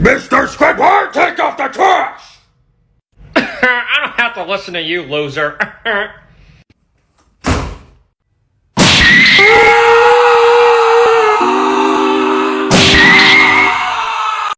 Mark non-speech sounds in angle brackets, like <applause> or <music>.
Mr. Squidward, take off the trash! <laughs> I don't have to listen to you, loser. <laughs>